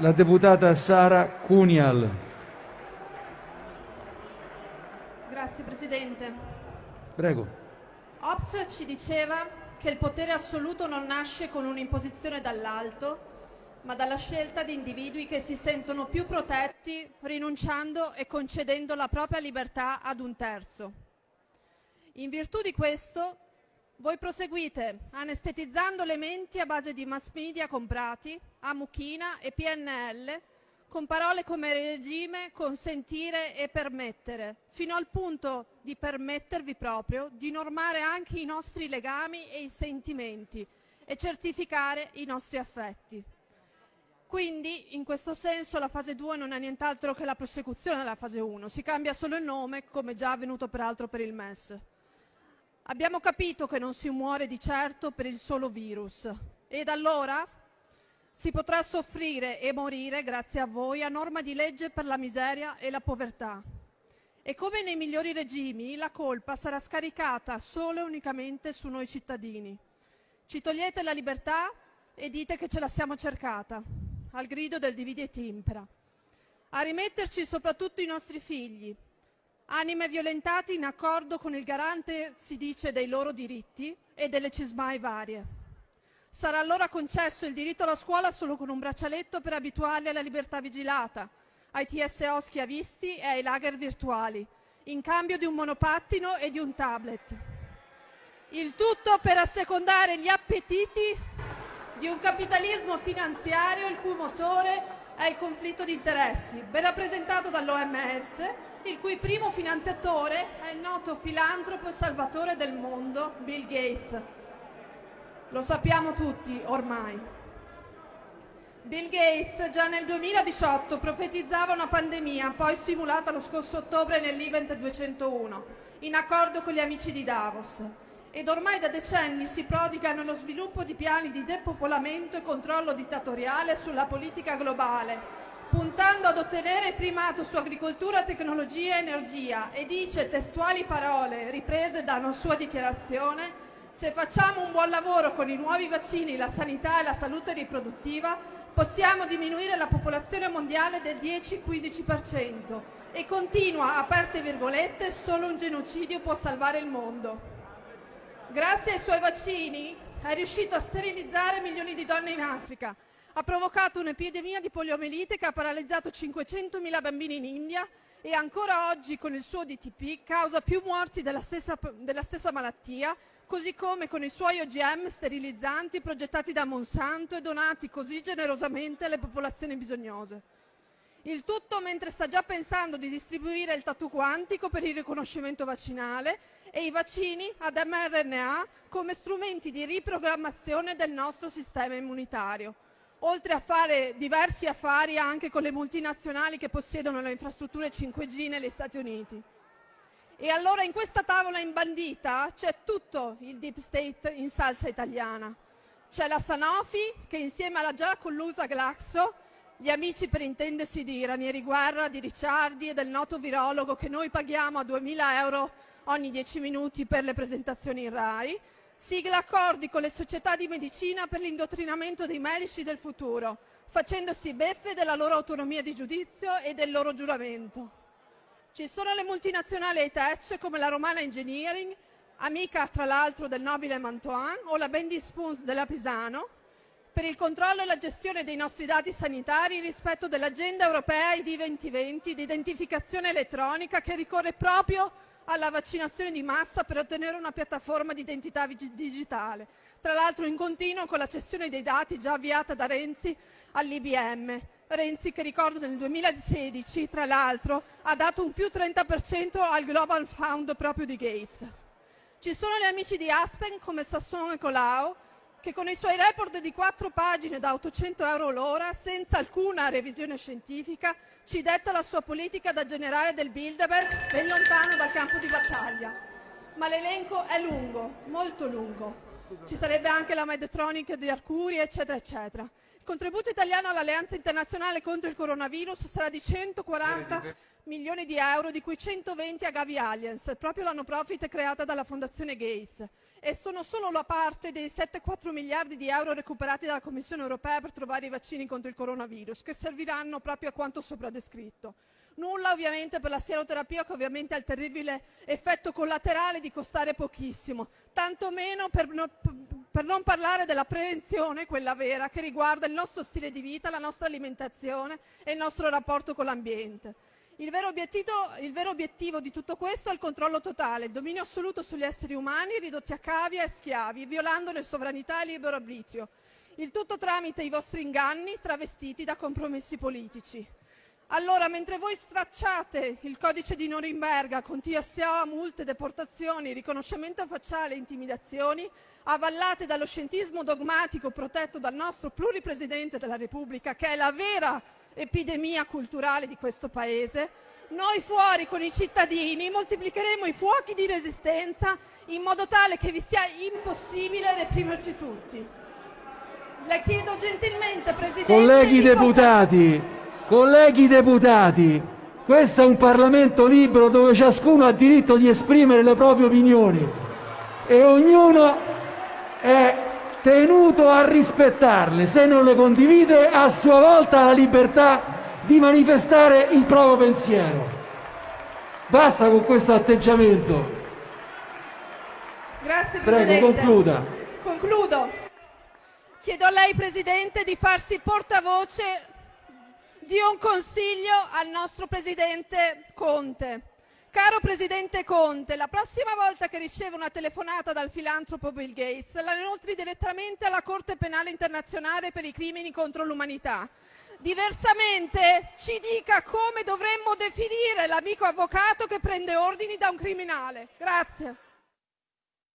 la deputata Sara Cunial. Grazie Presidente. Prego. Hobbes ci diceva che il potere assoluto non nasce con un'imposizione dall'alto, ma dalla scelta di individui che si sentono più protetti rinunciando e concedendo la propria libertà ad un terzo. In virtù di questo, voi proseguite anestetizzando le menti a base di mass media comprati, a mucchina e PNL, con parole come regime, consentire e permettere, fino al punto di permettervi proprio di normare anche i nostri legami e i sentimenti e certificare i nostri affetti. Quindi, in questo senso, la fase 2 non è nient'altro che la prosecuzione della fase 1, si cambia solo il nome, come già avvenuto peraltro per il MES. Abbiamo capito che non si muore di certo per il solo virus. Ed allora si potrà soffrire e morire, grazie a voi, a norma di legge per la miseria e la povertà. E come nei migliori regimi, la colpa sarà scaricata solo e unicamente su noi cittadini. Ci togliete la libertà e dite che ce la siamo cercata al grido del dividi et impera. A rimetterci soprattutto i nostri figli, anime violentati in accordo con il garante, si dice, dei loro diritti e delle cismai varie. Sarà allora concesso il diritto alla scuola solo con un braccialetto per abituarli alla libertà vigilata, ai TSO schiavisti e ai lager virtuali, in cambio di un monopattino e di un tablet. Il tutto per assecondare gli appetiti di un capitalismo finanziario il cui motore è il conflitto di interessi, ben rappresentato dall'OMS, il cui primo finanziatore è il noto filantropo e salvatore del mondo Bill Gates. Lo sappiamo tutti ormai. Bill Gates già nel 2018 profetizzava una pandemia, poi simulata lo scorso ottobre nell'Event 201, in accordo con gli amici di Davos ed ormai da decenni si prodiga nello sviluppo di piani di depopolamento e controllo dittatoriale sulla politica globale, puntando ad ottenere primato su agricoltura, tecnologia e energia e dice testuali parole riprese da una sua dichiarazione se facciamo un buon lavoro con i nuovi vaccini, la sanità e la salute riproduttiva, possiamo diminuire la popolazione mondiale del 10-15% e continua, aperte virgolette, solo un genocidio può salvare il mondo. Grazie ai suoi vaccini è riuscito a sterilizzare milioni di donne in Africa, ha provocato un'epidemia di poliomielite che ha paralizzato 500.000 bambini in India e ancora oggi con il suo DTP causa più morti della stessa, della stessa malattia, così come con i suoi OGM sterilizzanti progettati da Monsanto e donati così generosamente alle popolazioni bisognose. Il tutto mentre sta già pensando di distribuire il tatu quantico per il riconoscimento vaccinale e i vaccini ad mRNA come strumenti di riprogrammazione del nostro sistema immunitario, oltre a fare diversi affari anche con le multinazionali che possiedono le infrastrutture 5G negli Stati Uniti. E allora in questa tavola imbandita c'è tutto il deep state in salsa italiana. C'è la Sanofi che insieme alla già collusa Glaxo gli amici per intendersi di Ranieri Guerra, di Ricciardi e del noto virologo che noi paghiamo a 2.000 euro ogni 10 minuti per le presentazioni in RAI, sigla accordi con le società di medicina per l'indottrinamento dei medici del futuro, facendosi beffe della loro autonomia di giudizio e del loro giuramento. Ci sono le multinazionali high-tech come la Romana Engineering, amica tra l'altro del nobile Mantoan, o la Bendy Spoons della Pisano, per il controllo e la gestione dei nostri dati sanitari rispetto dell'agenda europea ID 2020 di identificazione elettronica che ricorre proprio alla vaccinazione di massa per ottenere una piattaforma di identità digitale, tra l'altro in continuo con la cessione dei dati già avviata da Renzi all'IBM. Renzi che ricordo nel 2016 tra l'altro ha dato un più 30% al Global Fund proprio di Gates. Ci sono gli amici di Aspen come Sasson e Colau che con i suoi report di quattro pagine da 800 euro l'ora, senza alcuna revisione scientifica, ci detta la sua politica da generale del Bilderberg ben lontano dal campo di battaglia. Ma l'elenco è lungo, molto lungo. Ci sarebbe anche la Medtronic di Arcuri, eccetera, eccetera. Il contributo italiano all'Alleanza internazionale contro il coronavirus sarà di 140 milioni di euro, di cui 120 a Gavi Allianz, proprio la no profit creata dalla Fondazione Gates. E sono solo la parte dei 7,4 miliardi di euro recuperati dalla Commissione europea per trovare i vaccini contro il coronavirus, che serviranno proprio a quanto sopra descritto. Nulla ovviamente per la sieroterapia che ovviamente ha il terribile effetto collaterale di costare pochissimo, tantomeno per, no, per non parlare della prevenzione, quella vera, che riguarda il nostro stile di vita, la nostra alimentazione e il nostro rapporto con l'ambiente. Il vero, obiettivo di tutto questo è il controllo totale, il dominio assoluto sugli esseri umani ridotti a cavia e schiavi, violandone sovranità e libero arbitrio. Il tutto tramite i vostri inganni travestiti da compromessi politici. Allora, mentre voi stracciate il codice di Norimberga con TSA, multe, deportazioni, riconoscimento facciale e intimidazioni, avallate dallo scientismo dogmatico protetto dal nostro pluripresidente della Repubblica, che è la vera epidemia culturale di questo Paese, noi fuori con i cittadini moltiplicheremo i fuochi di resistenza in modo tale che vi sia impossibile reprimerci tutti. Le chiedo gentilmente, Presidente... Colleghi deputati, Colleghi deputati, questo è un Parlamento libero dove ciascuno ha diritto di esprimere le proprie opinioni e ognuno è tenuto a rispettarle. Se non le condivide, a sua volta ha la libertà di manifestare il proprio pensiero. Basta con questo atteggiamento. Grazie Presidente. Prego, concluda. Concludo. Chiedo a lei, Presidente, di farsi portavoce di un consiglio al nostro presidente Conte. Caro presidente Conte, la prossima volta che riceve una telefonata dal filantropo Bill Gates, la inoltri direttamente alla Corte Penale Internazionale per i crimini contro l'umanità. Diversamente ci dica come dovremmo definire l'amico avvocato che prende ordini da un criminale.